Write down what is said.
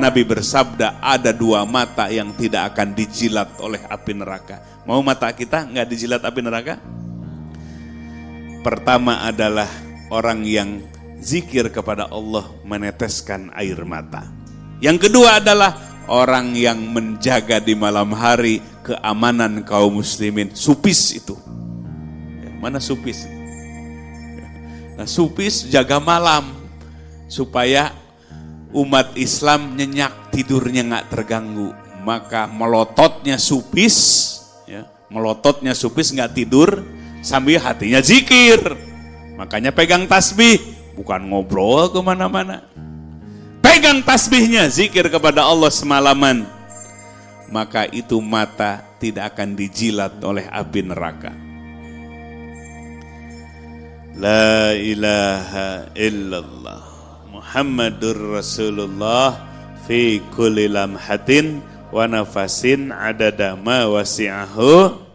Nabi bersabda ada dua mata yang tidak akan dijilat oleh api neraka. Mau mata kita nggak dijilat api neraka? Pertama adalah orang yang zikir kepada Allah meneteskan air mata. Yang kedua adalah orang yang menjaga di malam hari keamanan kaum muslimin. Supis itu. Ya, mana supis? Nah, supis jaga malam supaya umat Islam nyenyak tidurnya nggak terganggu. Maka melototnya supis, ya, melototnya supis nggak tidur sambil hatinya zikir. Makanya pegang tasbih, bukan ngobrol ke mana-mana. Pegang tasbihnya, zikir kepada Allah semalaman. Maka itu mata tidak akan dijilat oleh api neraka. La ilaha illallah Muhammadur Rasulullah fi kulli lamhatin wa nafasin adada ma wasi'ahu